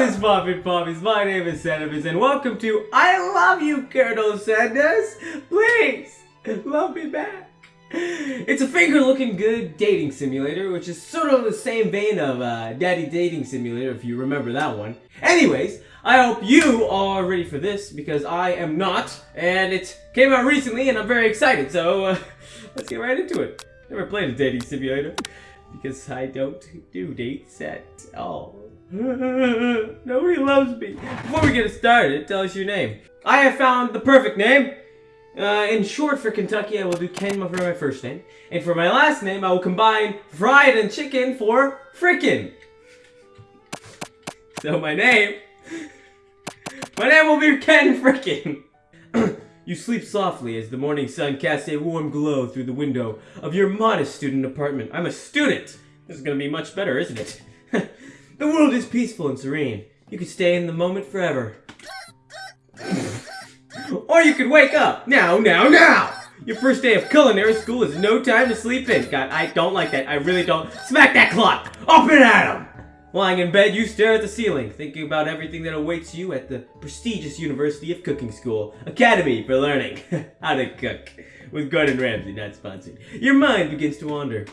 What is poppin' poppies? My name is Sanders and welcome to I Love You, Colonel Sanders. Please, love me back. It's a finger lickin' good dating simulator, which is sort of the same vein of uh, Daddy Dating Simulator, if you remember that one. Anyways, I hope you are ready for this because I am not, and it came out recently and I'm very excited, so uh, let's get right into it. Never played a dating simulator because I don't do dates at all. Nobody loves me. Before we get started, tell us your name. I have found the perfect name. Uh, in short, for Kentucky, I will do Ken for my first name. And for my last name, I will combine fried and chicken for frickin'. So my name, my name will be Ken Frickin'. you sleep softly as the morning sun casts a warm glow through the window of your modest student apartment. I'm a student. This is gonna be much better, isn't it? the world is peaceful and serene. You could stay in the moment forever. Or you could wake up. Now, now, now! Your first day of culinary school is no time to sleep in. God, I don't like that. I really don't. Smack that clock! Open at him! Lying in bed, you stare at the ceiling, thinking about everything that awaits you at the prestigious University of Cooking School, Academy for Learning How to Cook, with Gordon Ramsay, not sponsored. Your mind begins to wander.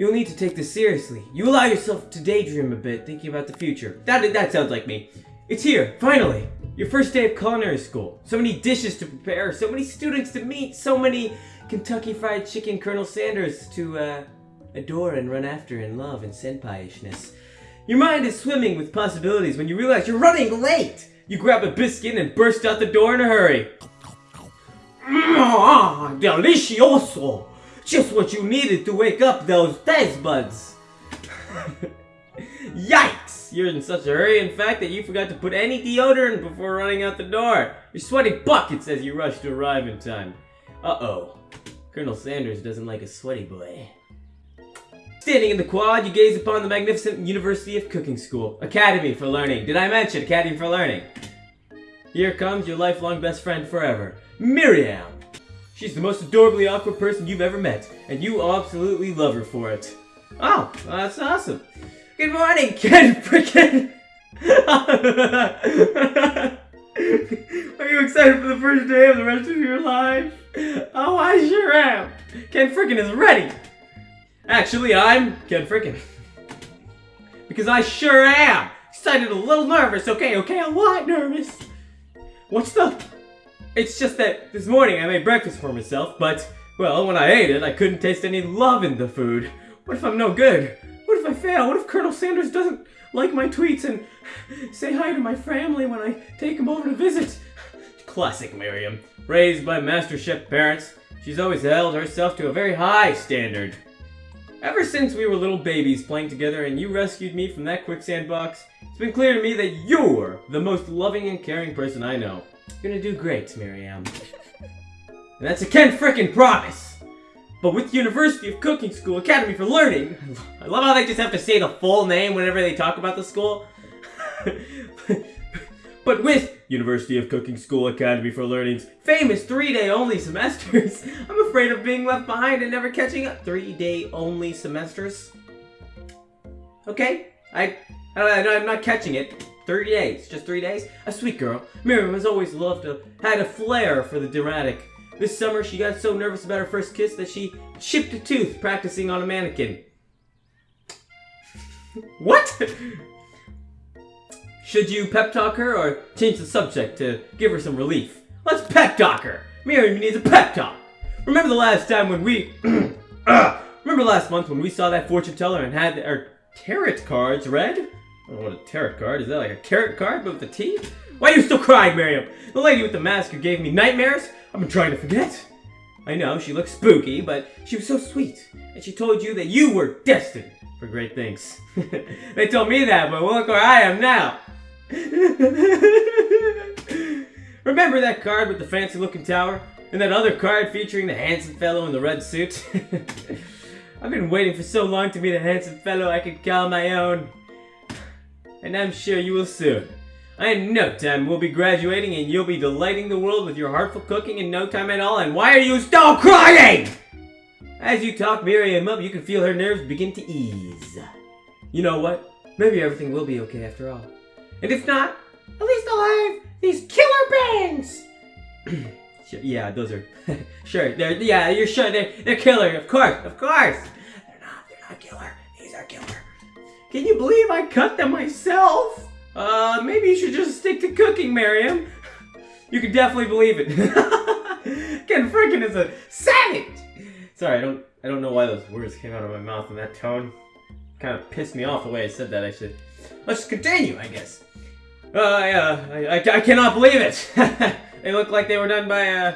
You'll need to take this seriously. You allow yourself to daydream a bit, thinking about the future. That, that sounds like me. It's here, finally! Your first day of culinary school. So many dishes to prepare, so many students to meet, so many Kentucky Fried Chicken Colonel Sanders to uh, adore and run after in love and senpai-ishness. Your mind is swimming with possibilities when you realize you're running late! You grab a biscuit and burst out the door in a hurry. Ah, delicioso! Just what you needed to wake up those taste buds! Yikes! You're in such a hurry, in fact, that you forgot to put any deodorant before running out the door. You're sweating buckets as you rush to arrive in time. Uh-oh. Colonel Sanders doesn't like a sweaty boy. Standing in the quad, you gaze upon the magnificent University of Cooking School. Academy for Learning. Did I mention Academy for Learning? Here comes your lifelong best friend forever, Miriam. She's the most adorably awkward person you've ever met, and you absolutely love her for it. Oh, that's awesome. Good morning, Ken Frickin! Are you excited for the first day of the rest of your life? Oh, I sure am. Ken Frickin is ready. Actually, I'm Ken Frickin. because I sure am. Excited, a little nervous. Okay, okay, a lot nervous. What's the... It's just that this morning I made breakfast for myself, but, well, when I ate it, I couldn't taste any love in the food. What if I'm no good? What if I fail? What if Colonel Sanders doesn't like my tweets and say hi to my family when I take him over to visit? Classic Miriam. Raised by Master Chef parents, she's always held herself to a very high standard. Ever since we were little babies playing together and you rescued me from that quicksand box, it's been clear to me that you're the most loving and caring person I know. You're gonna do great, Miriam. And that's a Ken frickin' promise! But with University of Cooking School Academy for Learning, I love how they just have to say the full name whenever they talk about the school. but with University of Cooking School Academy for Learning's famous three-day only semesters, I'm afraid of being left behind and never catching up. Three-day only semesters? Okay, I, I, I'm not catching it. Three days, just three days? A sweet girl. Miriam has always loved to, had a flair for the dramatic. This summer, she got so nervous about her first kiss that she chipped a tooth practicing on a mannequin. what? Should you pep talk her or change the subject to give her some relief? Let's pep talk her! Miriam needs a pep talk! Remember the last time when we... uh, remember last month when we saw that fortune teller and had our tarot cards read? Oh, what a tarot card is. that like a tarot card but with the a T? Why are you still crying, Miriam? The lady with the mask who gave me nightmares? I've been trying to forget. I know, she looks spooky, but she was so sweet. And she told you that you were destined for great things. they told me that, but look where I am now. Remember that card with the fancy looking tower? And that other card featuring the handsome fellow in the red suit? I've been waiting for so long to meet a handsome fellow I could call my own. And I'm sure you will soon. In no time, we'll be graduating and you'll be delighting the world with your heartful cooking in no time at all. And why are you still crying? As you talk Miriam up, you can feel her nerves begin to ease. You know what? maybe everything will be okay after all. And if not, at least I'll have these killer bangs! Sure, yeah, those are sure. They're yeah, you're sure they're they're killer. Of course, of course. They're not. They're not killer. These are killer. Can you believe I cut them myself? Uh, maybe you should just stick to cooking, Miriam. You can definitely believe it. Ken Frickin is a savage. Sorry, I don't I don't know why those words came out of my mouth in that tone. Kind of pissed me off the way I said that. Actually, let's continue. I guess. Uh, yeah, I, I, I cannot believe it. they look like they were done by, uh,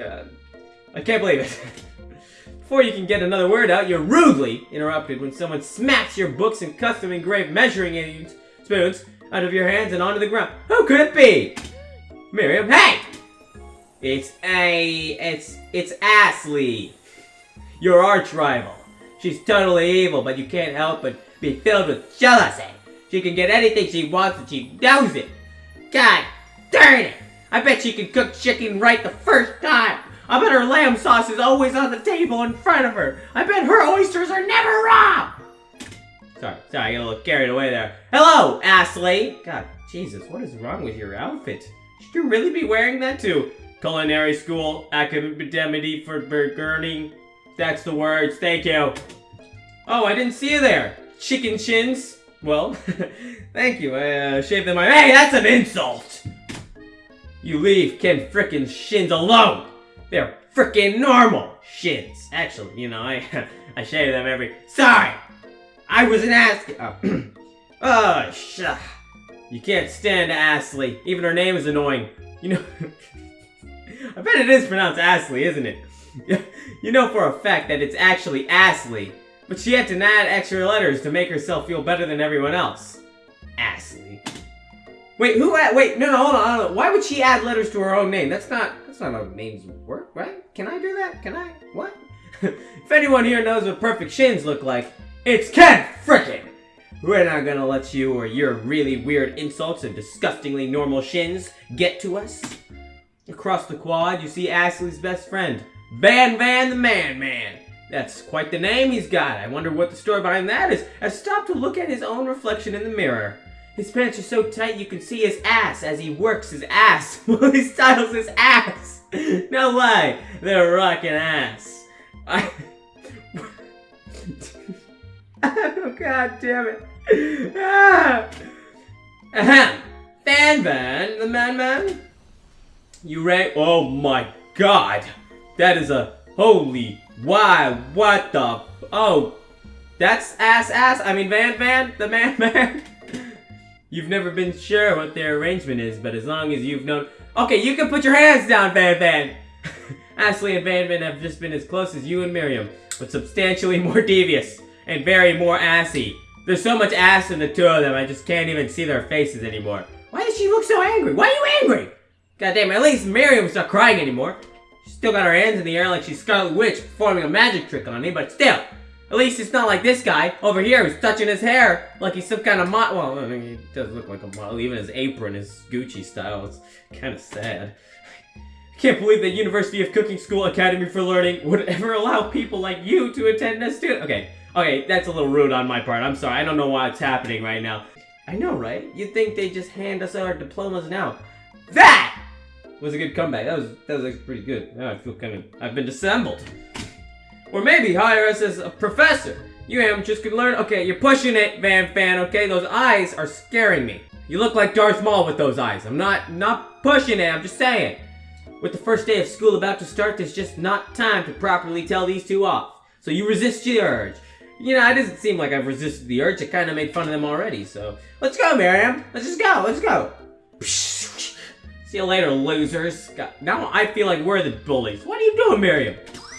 uh I can't believe it. Before you can get another word out, you're rudely interrupted when someone smacks your books and custom engraved measuring spoons out of your hands and onto the ground. Who could it be? Miriam, hey! It's a, it's, it's Ashley, your arch rival. She's totally evil, but you can't help but be filled with jealousy. She can get anything she wants and she knows it. God darn it! I bet she can cook chicken right the first time. I bet her lamb sauce is always on the table in front of her. I bet her oysters are never raw. Sorry, sorry, I got a little carried away there. Hello, Ashley. God, Jesus, what is wrong with your outfit? Should you really be wearing that to culinary school, academy for burning? That's the words, thank you. Oh, I didn't see you there. Chicken shins. Well, thank you. I uh, shaved them. My hey, that's an insult. You leave Ken frickin' shins alone. They're freaking normal shins. Actually, you know, I I shave them every. Sorry, I wasn't asking. Oh, oh sh. You can't stand Astley. Even her name is annoying. You know. I bet it is pronounced Astley, isn't it? you know for a fact that it's actually Astley, But she had to add extra letters to make herself feel better than everyone else. Ashley. Wait, who add- wait, no, no, hold on, hold on. Why would she add letters to her own name? That's not, that's not how names work, right? Can I do that? Can I? What? if anyone here knows what perfect shins look like, it's Ken Frickin! We're not gonna let you or your really weird insults and disgustingly normal shins get to us. Across the quad, you see Ashley's best friend, Van Van the Man Man. That's quite the name he's got. I wonder what the story behind that is. I stopped to look at his own reflection in the mirror. His pants are so tight you can see his ass as he works his ass while he styles his ass. No lie, they're rocking ass. I... oh god damn it. Ah. Ahem. Van Van, the man man. You ready? Oh my god. That is a holy why? What the? Oh, that's ass ass. I mean Van Van, the man man. You've never been sure what their arrangement is, but as long as you've known. Okay, you can put your hands down, Van Van. Ashley and Van Van have just been as close as you and Miriam, but substantially more devious and very more assy. There's so much ass in the two of them, I just can't even see their faces anymore. Why does she look so angry? Why are you angry? God damn, at least Miriam's not crying anymore. She's still got her hands in the air like she's Scarlet Witch performing a magic trick on me, but still. At least it's not like this guy over here who's touching his hair like he's some kind of model. Well, I mean, he does look like a model. Even his apron is Gucci style. It's kind of sad. I can't believe that University of Cooking School Academy for Learning would ever allow people like you to attend as student. Okay, okay, that's a little rude on my part. I'm sorry. I don't know why it's happening right now. I know, right? You'd think they just hand us our diplomas now. That was a good comeback. That was that was pretty good. Now I feel kind of I've been dissembled. Or maybe hire us as a professor. You amateurs could learn. Okay, you're pushing it, Van Fan. Okay, those eyes are scaring me. You look like Darth Maul with those eyes. I'm not not pushing it. I'm just saying. With the first day of school about to start, there's just not time to properly tell these two off. So you resist the urge. You know, it doesn't seem like I've resisted the urge. I kind of made fun of them already, so... Let's go, Miriam. Let's just go. Let's go. See you later, losers. God, now I feel like we're the bullies. What are you doing, Miriam?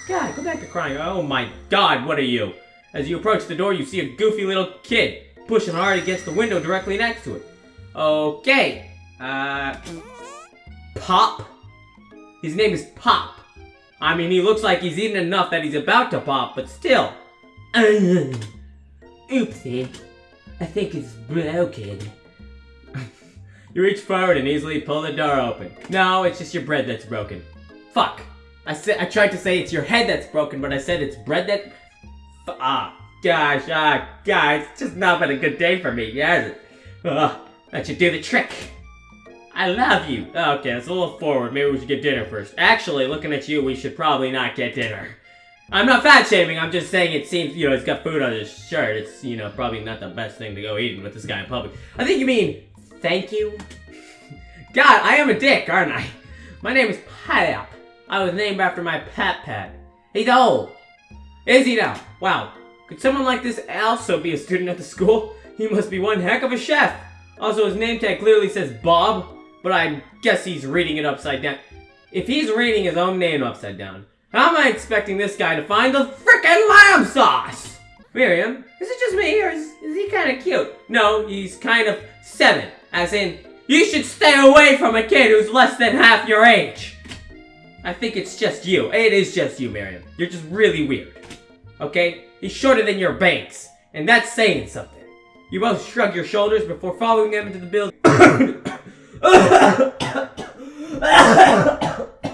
God, go back to crying. Oh my god, what are you? As you approach the door, you see a goofy little kid pushing hard against the window directly next to it. Okay. Uh... Pop? His name is Pop. I mean, he looks like he's eaten enough that he's about to pop, but still. Oopsie. I think it's broken. You reach forward and easily pull the door open. No, it's just your bread that's broken. Fuck. I said I tried to say it's your head that's broken, but I said it's bread that. F ah. gosh, ah, guys, it's just not been a good day for me, it? Uh, that should do the trick. I love you. Okay, it's a little forward. Maybe we should get dinner first. Actually, looking at you, we should probably not get dinner. I'm not fat shaming. I'm just saying it seems, you know, it's got food on his shirt. It's, you know, probably not the best thing to go eating with this guy in public. I think you mean thank you. God, I am a dick, aren't I? My name is Pap. I was named after my pet pet. He's old. Is he now? Wow. Could someone like this also be a student at the school? He must be one heck of a chef. Also, his name tag clearly says Bob, but I guess he's reading it upside down. If he's reading his own name upside down, how am I expecting this guy to find the frickin' lamb sauce? Miriam, is it just me, or is, is he kind of cute? No, he's kind of seven, as in, you should stay away from a kid who's less than half your age. I think it's just you. It is just you, Miriam. You're just really weird. Okay? He's shorter than your banks, and that's saying something. You both shrug your shoulders before following them into the building.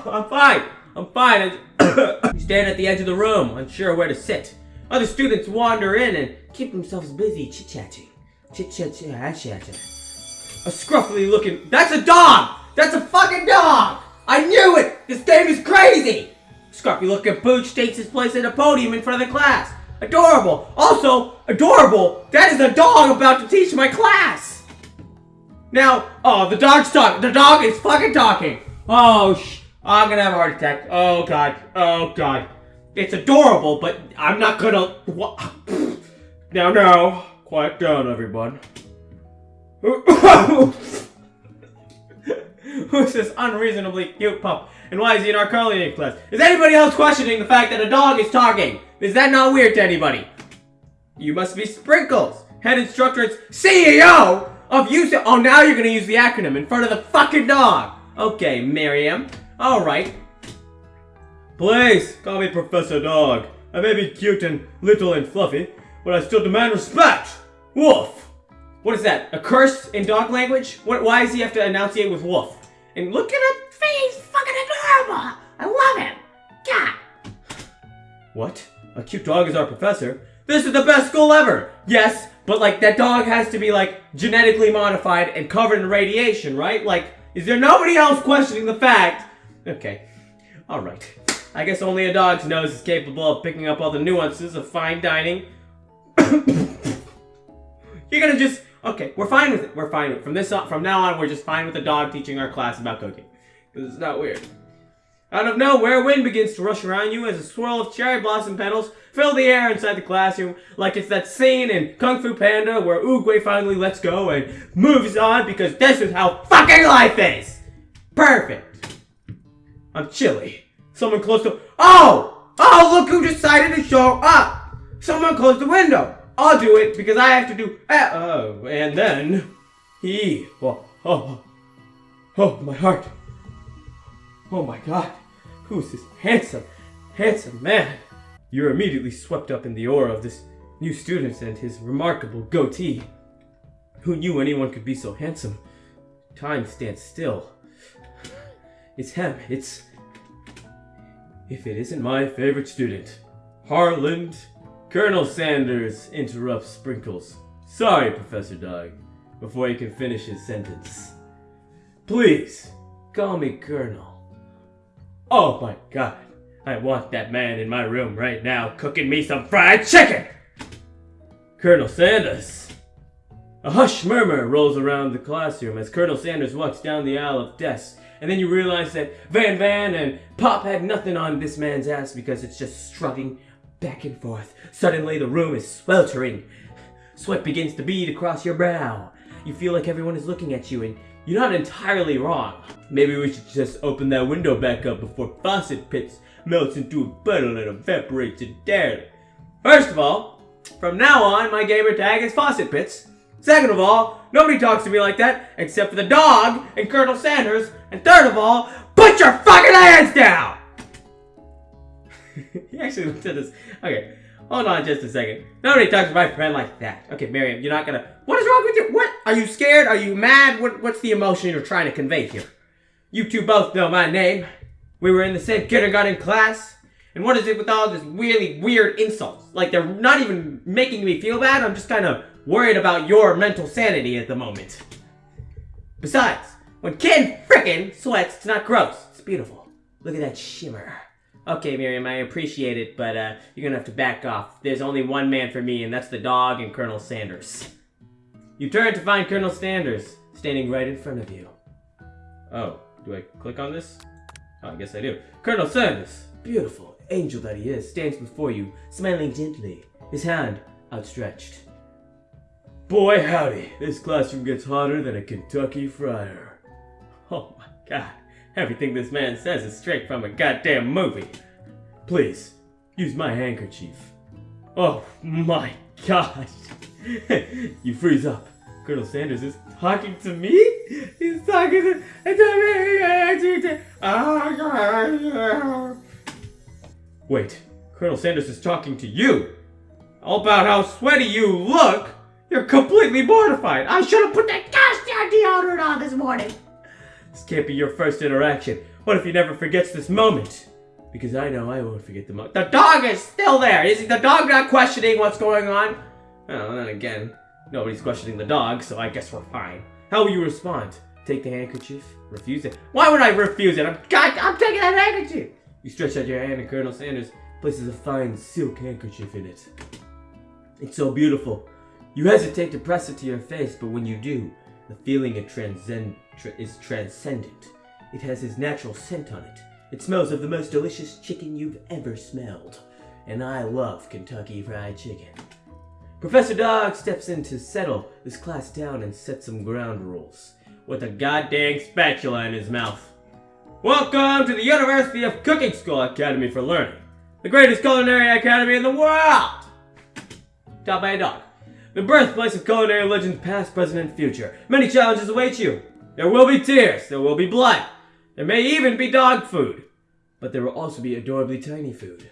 I'm fine. I'm fine. you stand at the edge of the room, unsure where to sit. Other students wander in and keep themselves busy chit-chatting. Chit-chat-chat-chat. A scruffy looking- That's a dog! That's a fucking dog! Game is crazy! Scruffy looking pooch takes his place at a podium in front of the class. Adorable! Also, adorable! That is a dog about to teach my class! Now, oh, the dog's talking. The dog is fucking talking. Oh, sh- I'm gonna have a heart attack. Oh god. Oh god. It's adorable, but I'm not gonna. Now, now, quiet down, everyone. Who's this unreasonably cute pup? And why is he in our culinary class? Is anybody else questioning the fact that a dog is talking? Is that not weird to anybody? You must be Sprinkles, head instructor and CEO of use. Oh, now you're gonna use the acronym in front of the fucking dog. Okay, Miriam. All right. Please call me Professor Dog. I may be cute and little and fluffy, but I still demand respect. Woof. What is that? A curse in dog language? What, why does he have to enunciate with woof? And look at him. He's fucking adorable. I love him. God. What? A cute dog is our professor? This is the best school ever! Yes, but like that dog has to be like genetically modified and covered in radiation, right? Like, is there nobody else questioning the fact? Okay, alright. I guess only a dog's nose is capable of picking up all the nuances of fine dining. You're gonna just okay. We're fine with it. We're fine with it. from this on, from now on. We're just fine with the dog teaching our class about cooking it's not weird. Out of nowhere, wind begins to rush around you as a swirl of cherry blossom petals fill the air inside the classroom, like it's that scene in Kung Fu Panda where Oogway finally lets go and moves on because this is how fucking life is! Perfect! I'm chilly. Someone close the- Oh! Oh, look who decided to show up! Someone close the window! I'll do it because I have to do- Oh, and then... He... Oh, oh, oh, oh my heart. Oh my god, who's this handsome, handsome man? You're immediately swept up in the aura of this new student and his remarkable goatee. Who knew anyone could be so handsome? Time stands still. It's him, it's... If it isn't my favorite student, Harland, Colonel Sanders interrupts Sprinkles. Sorry, Professor Dog, before he can finish his sentence. Please, call me Colonel. Oh my god. I want that man in my room right now cooking me some fried chicken! Colonel Sanders. A hushed murmur rolls around the classroom as Colonel Sanders walks down the aisle of desks, and then you realize that Van Van and Pop had nothing on this man's ass because it's just shrugging back and forth. Suddenly the room is sweltering. Sweat begins to bead across your brow. You feel like everyone is looking at you and you're not entirely wrong. Maybe we should just open that window back up before Faucet Pits melts into a puddle and evaporates entirely. First of all, from now on, my gamer tag is Faucet Pits. Second of all, nobody talks to me like that except for the dog and Colonel Sanders. And third of all, put your fucking hands down! he actually looked at us. Okay, hold on just a second. Nobody talks to my friend like that. Okay, Miriam, you're not gonna. What is wrong with you? What? Are you scared? Are you mad? What, what's the emotion you're trying to convey here? You two both know my name. We were in the same kindergarten class, and what is it with all this really weird insults? Like they're not even making me feel bad, I'm just kind of worried about your mental sanity at the moment. Besides, when Ken frickin' sweats, it's not gross. It's beautiful. Look at that shimmer. Okay, Miriam, I appreciate it, but uh, you're gonna have to back off. There's only one man for me, and that's the dog and Colonel Sanders. You turn to find Colonel Sanders, standing right in front of you. Oh, do I click on this? Oh, I guess I do. Colonel Sanders, beautiful angel that he is, stands before you, smiling gently, his hand outstretched. Boy, howdy, this classroom gets hotter than a Kentucky fryer. Oh my god, everything this man says is straight from a goddamn movie. Please, use my handkerchief. Oh my gosh. you freeze up. Colonel Sanders is talking to me? He's talking to, to me. Wait, Colonel Sanders is talking to you. All about how sweaty you look. You're completely mortified. I should have put that gosh deodorant on this morning. This can't be your first interaction. What if he never forgets this moment? Because I know I won't forget the moment. The dog is still there. Is the dog not questioning what's going on? Well, then again, nobody's questioning the dog, so I guess we're fine. How will you respond? Take the handkerchief? Refuse it? Why would I refuse it? I'm, God, I'm taking that handkerchief! You stretch out your hand and Colonel Sanders places a fine silk handkerchief in it. It's so beautiful. You hesitate to press it to your face, but when you do, the feeling it transcend, tra is transcendent. It has his natural scent on it. It smells of the most delicious chicken you've ever smelled. And I love Kentucky Fried Chicken. Professor Dog steps in to settle this class down and set some ground rules, with a goddamn spatula in his mouth. Welcome to the University of Cooking School Academy for Learning, the greatest culinary academy in the world! Taught by a dog. The birthplace of culinary legends past, present, and future. Many challenges await you. There will be tears, there will be blood, there may even be dog food, but there will also be adorably tiny food.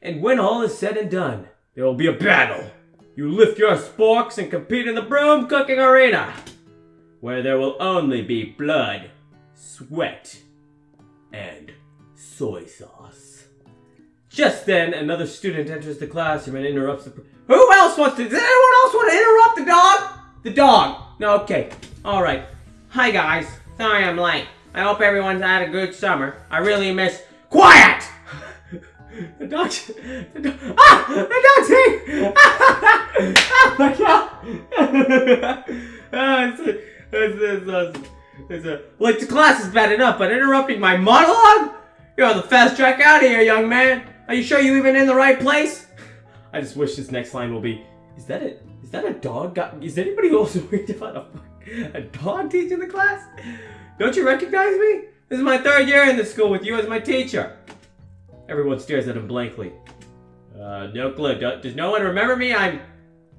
And when all is said and done, there will be a battle. You lift your sporks and compete in the broom cooking arena, where there will only be blood, sweat, and soy sauce. Just then, another student enters the classroom and interrupts the. Who else wants to? Does anyone else want to interrupt the dog? The dog. No, okay. All right. Hi guys. Sorry I'm late. I hope everyone's had a good summer. I really miss. Quiet. The dog, the dog, ah, the dog's here! oh my god! ah, it's, a, it's, it's a, like the class is bad enough, but interrupting my monologue? You're on the fast track out of here, young man. Are you sure you even in the right place? I just wish this next line will be, is that it? Is that a dog? Is anybody also worried about a, a dog teaching the class? Don't you recognize me? This is my third year in this school with you as my teacher. Everyone stares at him blankly. Uh, no clue. Does no one remember me? I'm...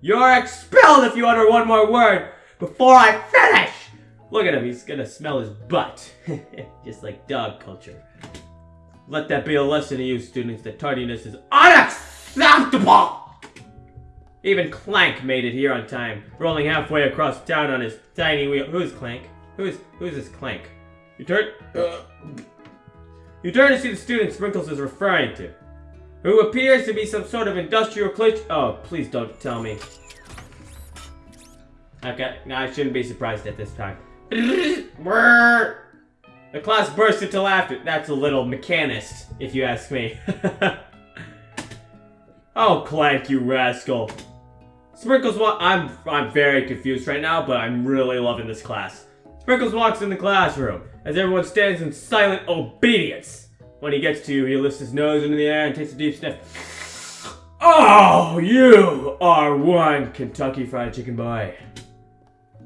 You're expelled if you utter one more word before I finish! Look at him, he's gonna smell his butt. Just like dog culture. Let that be a lesson to you students that tardiness is unacceptable! Even Clank made it here on time, rolling halfway across town on his tiny wheel. Who's Clank? Who's who's this Clank? You turn. Uh, you turn to see the student Sprinkles is referring to, who appears to be some sort of industrial glitch. Oh, please don't tell me. Okay, no, I shouldn't be surprised at this time. the class burst into laughter. That's a little mechanist, if you ask me. oh, Clank, you rascal. Sprinkles, I'm I'm very confused right now, but I'm really loving this class. Sprinkles walks in the classroom as everyone stands in silent obedience. When he gets to you, he lifts his nose into the air and takes a deep sniff. Oh, you are one Kentucky Fried Chicken boy.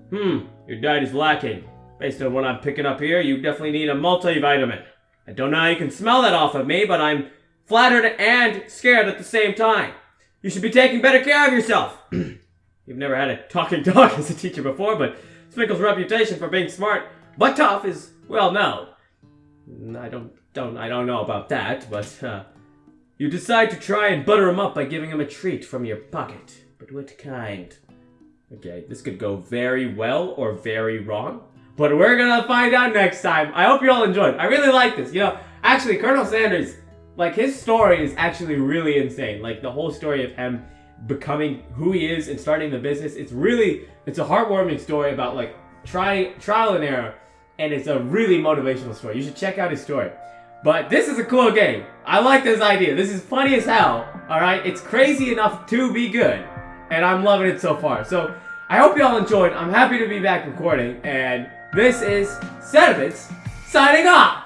Hmm, your diet is lacking. Based on what I'm picking up here, you definitely need a multivitamin. I don't know how you can smell that off of me, but I'm flattered and scared at the same time. You should be taking better care of yourself. You've never had a talking dog as a teacher before, but Sprinkle's reputation for being smart but tough is well known. I don't don't I don't know about that, but uh, you decide to try and butter him up by giving him a treat from your pocket. But what kind? Okay, this could go very well or very wrong. But we're gonna find out next time. I hope you all enjoyed. I really like this. You know, actually, Colonel Sanders, like his story is actually really insane. Like the whole story of him becoming who he is and starting the business. It's really it's a heartwarming story about like try trial and error, and it's a really motivational story. You should check out his story. But this is a cool game. I like this idea. This is funny as hell. All right, it's crazy enough to be good, and I'm loving it so far. So I hope y'all enjoyed. I'm happy to be back recording, and this is Sediments signing off.